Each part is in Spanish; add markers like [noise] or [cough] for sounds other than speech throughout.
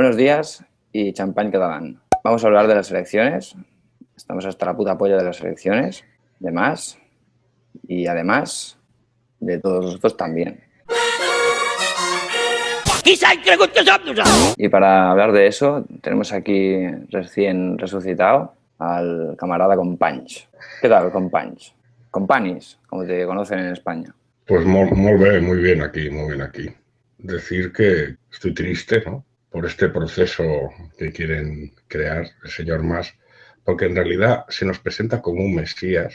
Buenos días y champán catalán. Vamos a hablar de las elecciones. Estamos hasta la puta polla de las elecciones, de más y además de todos los otros también. Y para hablar de eso, tenemos aquí recién resucitado al camarada Companys. ¿Qué tal, Companys? Companis, como te conocen en España. Pues muy, bien, muy bien aquí, muy bien aquí. Decir que estoy triste, ¿no? Por este proceso que quieren crear el señor Mas, porque en realidad se nos presenta como un Mesías,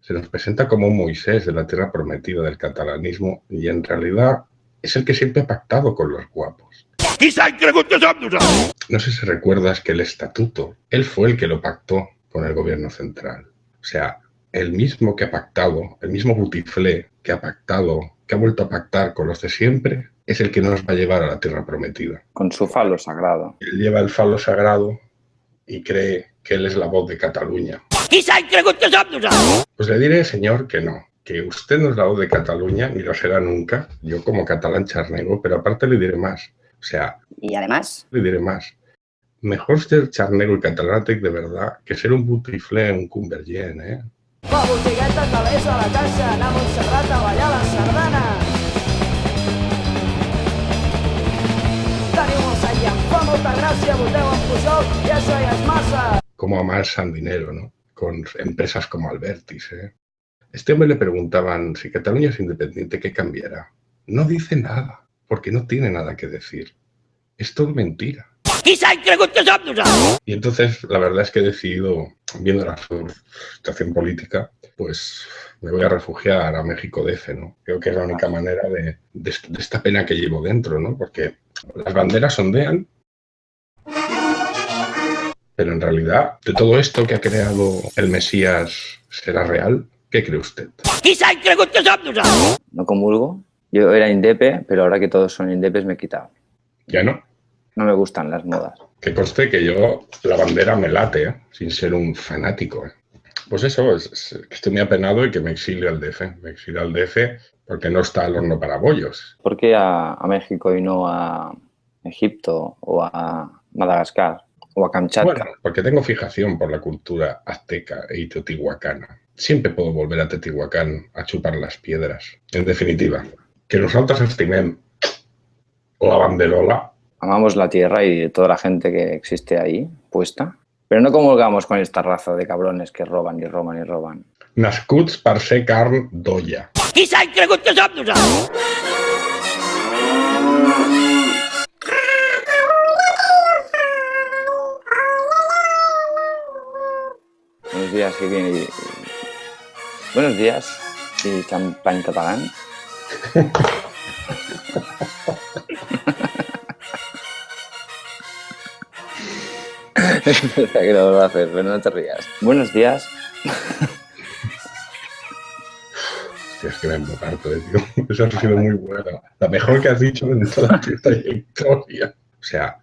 se nos presenta como un Moisés de la tierra prometida del catalanismo y en realidad es el que siempre ha pactado con los guapos. No sé si recuerdas que el estatuto, él fue el que lo pactó con el gobierno central. O sea, el mismo que ha pactado, el mismo Butiflé que ha pactado, que ha vuelto a pactar con los de siempre, es el que nos va a llevar a la tierra prometida. Con su falo sagrado. Él lleva el falo sagrado y cree que él es la voz de Cataluña. Pues le diré, señor, que no, que usted no es la voz de Cataluña, ni lo será nunca, yo como catalán charnego, pero aparte le diré más. O sea... ¿Y además? Le diré más. Mejor ser charnego y catalántic de verdad que ser un butiflé, un cumbergent, ¿eh? Va, botigueta, calés a la anar a Montserrat Como amarsan dinero, ¿no? Con empresas como Albertis, ¿eh? Este hombre le preguntaban si Cataluña es independiente, ¿qué cambiará? No dice nada, porque no tiene nada que decir. Es todo mentira. Y entonces, la verdad es que he decidido, viendo la situación política, pues me voy a refugiar a México DF, ¿no? Creo que es la única manera de, de, esta pena que llevo dentro, ¿no? Porque las banderas ondean, pero en realidad, de todo esto que ha creado el Mesías, ¿será real? ¿Qué cree usted? No comulgo. Yo era indepe, pero ahora que todos son indepes me he quitado. ¿Ya no? No me gustan las modas. Que conste que yo la bandera me late, ¿eh? sin ser un fanático. ¿eh? Pues eso, es, estoy muy apenado y que me exilio al DF. Me exilio al DF porque no está al horno para bollos. ¿Por qué a México y no a Egipto o a Madagascar? O a Kamchatka? Bueno, porque tengo fijación por la cultura azteca e teotihuacana. Siempre puedo volver a Teotihuacán a chupar las piedras. En definitiva, que nosotros estimen la banderola. Amamos la tierra y toda la gente que existe ahí puesta, pero no comulgamos con esta raza de cabrones que roban y roban y roban. Nascuts per ser carn d'olla. Qui s'ha cregut que som días que viene. Buenos días y champán catalán. [laughs] [laughs] que lo voy a hacer, pero no te rías. Buenos días. Hostia, es que me harto, eh, tío. [laughs] Eso ha sido muy bueno. La mejor que has dicho en toda tu trayectoria. O sea...